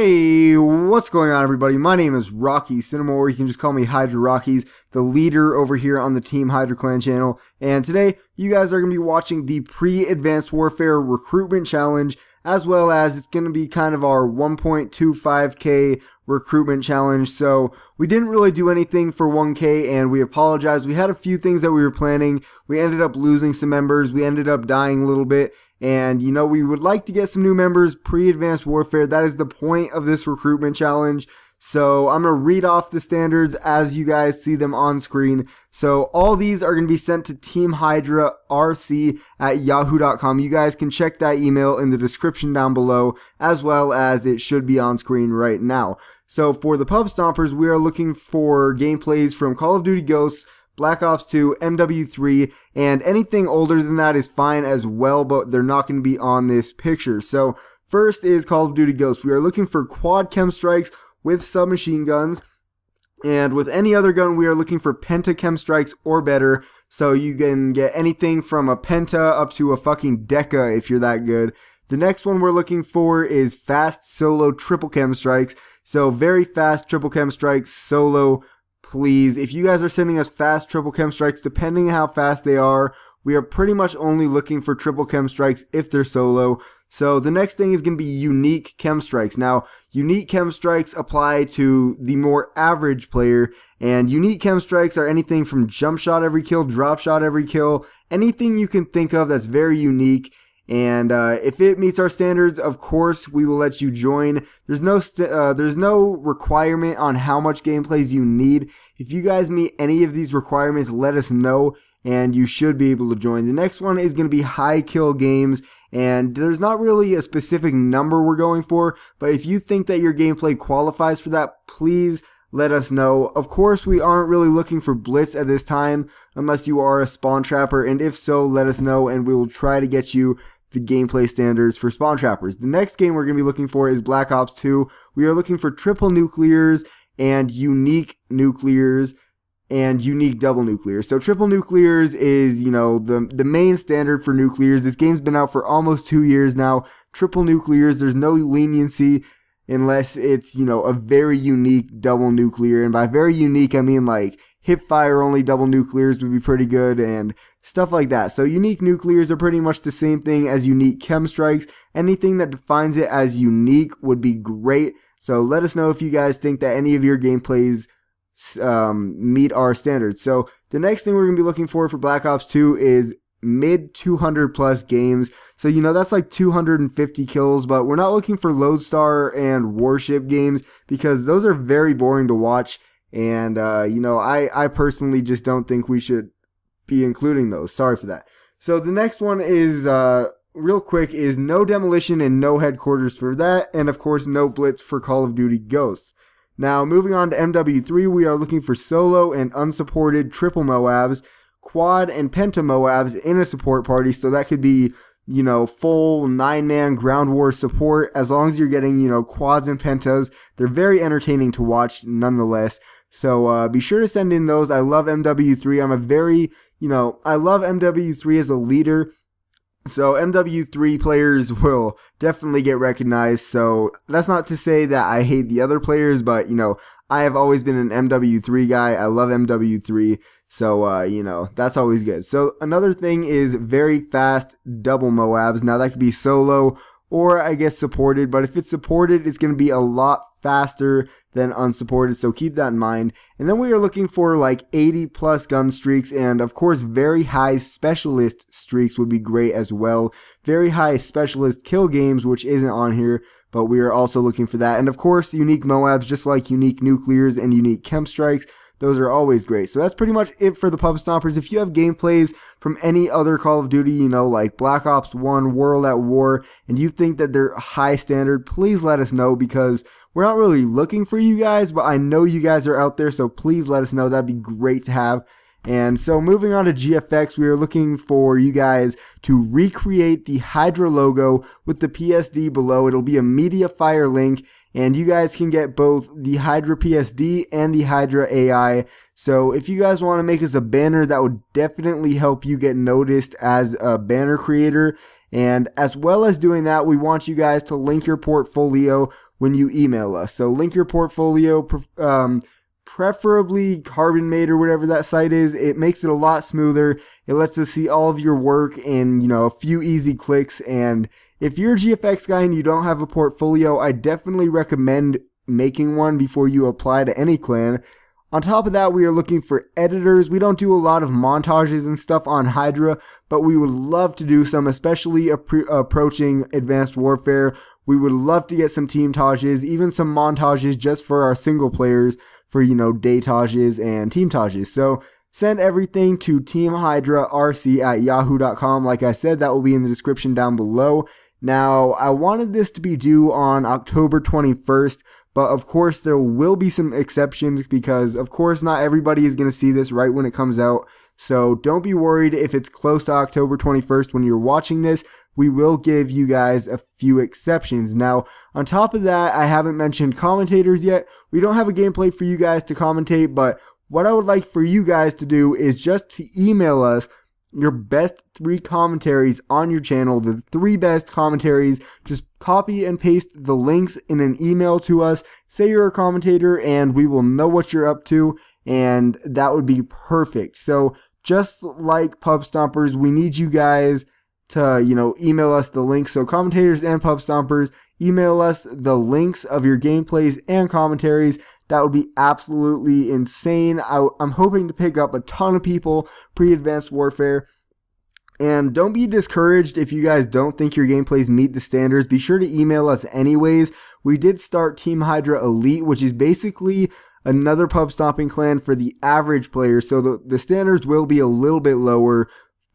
Hey, what's going on everybody? My name is Rocky Cinema, or you can just call me Hydra Rockies, the leader over here on the Team Hydra Clan channel. And today, you guys are going to be watching the Pre-Advanced Warfare Recruitment Challenge, as well as it's going to be kind of our 1.25k recruitment challenge. So we didn't really do anything for 1k and we apologize. We had a few things that we were planning. We ended up losing some members. We ended up dying a little bit and, you know, we would like to get some new members pre-advanced warfare. That is the point of this recruitment challenge. So I'm going to read off the standards as you guys see them on screen. So all these are going to be sent to Team Hydra RC at yahoo.com. You guys can check that email in the description down below as well as it should be on screen right now. So for the pub stompers, we are looking for gameplays from Call of Duty Ghosts, Black Ops 2, MW3, and anything older than that is fine as well, but they're not going to be on this picture. So first is Call of Duty Ghosts. We are looking for quad KEM strikes with submachine guns. And with any other gun, we are looking for penta KEM strikes or better. So you can get anything from a penta up to a fucking deca if you're that good. The next one we're looking for is fast solo triple KEM strikes. So very fast triple KEM strikes solo please, if you guys are sending us fast triple KEM strikes, depending on how fast they are, we are pretty much only looking for triple KEM strikes if they're solo. So the next thing is going to be unique KEM strikes. Now, unique KEM strikes apply to the more average player, and unique KEM strikes are anything from jump shot every kill, drop shot every kill, anything you can think of that's very unique. And uh, if it meets our standards, of course, we will let you join. There's no uh, there's no requirement on how much gameplays you need. If you guys meet any of these requirements, let us know, and you should be able to join. The next one is going to be high kill games, and there's not really a specific number we're going for, but if you think that your gameplay qualifies for that, please let us know. Of course, we aren't really looking for Blitz at this time, unless you are a spawn trapper, and if so, let us know, and we will try to get you the gameplay standards for spawn trappers. The next game we're going to be looking for is Black Ops 2. We are looking for triple nuclears and unique nuclears and unique double nuclears. So triple nuclears is, you know, the the main standard for nuclears. This game's been out for almost 2 years now. Triple nuclears, there's no leniency unless it's, you know, a very unique double nuclear. And by very unique, I mean like hip fire only double nuclears would be pretty good and stuff like that. So unique nuclears are pretty much the same thing as unique KEM strikes. Anything that defines it as unique would be great. So let us know if you guys think that any of your gameplays um, meet our standards. So the next thing we're going to be looking for for Black Ops 2 is mid 200 plus games. So, you know, that's like 250 kills, but we're not looking for Lodestar and Warship games because those are very boring to watch. And, uh, you know, I, I personally just don't think we should be including those. Sorry for that. So the next one is, uh, real quick is no demolition and no headquarters for that. And of course, no blitz for Call of Duty Ghosts. Now, moving on to MW3, we are looking for solo and unsupported triple Moabs, quad and penta Moabs in a support party. So that could be, you know, full nine man ground war support as long as you're getting, you know, quads and pentas. They're very entertaining to watch nonetheless. So uh, be sure to send in those. I love MW3. I'm a very, you know, I love MW3 as a leader. So MW3 players will definitely get recognized. So that's not to say that I hate the other players, but you know, I have always been an MW3 guy. I love MW3. So, uh, you know, that's always good. So another thing is very fast double Moabs. Now that could be solo or I guess supported, but if it's supported, it's going to be a lot faster than unsupported, so keep that in mind. And then we are looking for like 80 plus gun streaks, and of course, very high specialist streaks would be great as well. Very high specialist kill games, which isn't on here, but we are also looking for that. And of course, unique Moabs, just like unique nuclears and unique KEM strikes. Those are always great. So that's pretty much it for the Pub Stompers. If you have gameplays from any other Call of Duty, you know, like Black Ops 1, World at War, and you think that they're high standard, please let us know because we're not really looking for you guys, but I know you guys are out there, so please let us know. That'd be great to have. And so moving on to GFX, we are looking for you guys to recreate the Hydra logo with the PSD below. It'll be a Mediafire link and you guys can get both the Hydra PSD and the Hydra AI. So if you guys want to make us a banner, that would definitely help you get noticed as a banner creator. And as well as doing that, we want you guys to link your portfolio when you email us. So link your portfolio, um, preferably Carbonmade or whatever that site is. It makes it a lot smoother. It lets us see all of your work in, you know, a few easy clicks. And if you're a GFX guy and you don't have a portfolio, I definitely recommend making one before you apply to any clan. On top of that, we are looking for editors. We don't do a lot of montages and stuff on Hydra, but we would love to do some, especially approaching Advanced Warfare. We would love to get some team tages, even some montages just for our single players for, you know, day tages and team tages. So send everything to teamhydrarc at yahoo.com. Like I said, that will be in the description down below. Now, I wanted this to be due on October 21st, but of course, there will be some exceptions because, of course, not everybody is going to see this right when it comes out. So don't be worried if it's close to October 21st when you're watching this. We will give you guys a few exceptions. Now, on top of that, I haven't mentioned commentators yet. We don't have a gameplay for you guys to commentate, but what I would like for you guys to do is just to email us your best three commentaries on your channel, the three best commentaries. Just copy and paste the links in an email to us. Say you're a commentator and we will know what you're up to and that would be perfect. So just like Pub Stompers, we need you guys to, you know, email us the links. So commentators and Pub Stompers, email us the links of your gameplays and commentaries. That would be absolutely insane. I, am hoping to pick up a ton of people pre-advanced warfare. And don't be discouraged if you guys don't think your gameplays meet the standards. Be sure to email us anyways. We did start Team Hydra Elite, which is basically another pub stomping clan for the average player. So the, the standards will be a little bit lower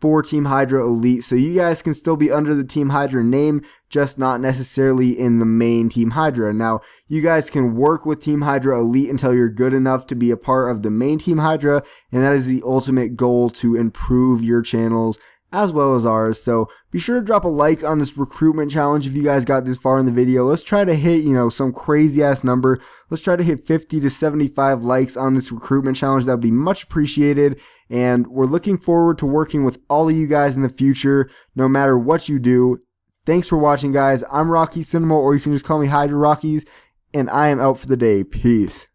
for Team Hydra Elite. So you guys can still be under the Team Hydra name, just not necessarily in the main Team Hydra. Now, you guys can work with Team Hydra Elite until you're good enough to be a part of the main Team Hydra, and that is the ultimate goal to improve your channels as well as ours. So be sure to drop a like on this recruitment challenge if you guys got this far in the video. Let's try to hit, you know, some crazy ass number. Let's try to hit 50 to 75 likes on this recruitment challenge. That would be much appreciated. And we're looking forward to working with all of you guys in the future, no matter what you do. Thanks for watching, guys. I'm Rocky Cinema, or you can just call me Hydra Rockies, and I am out for the day. Peace.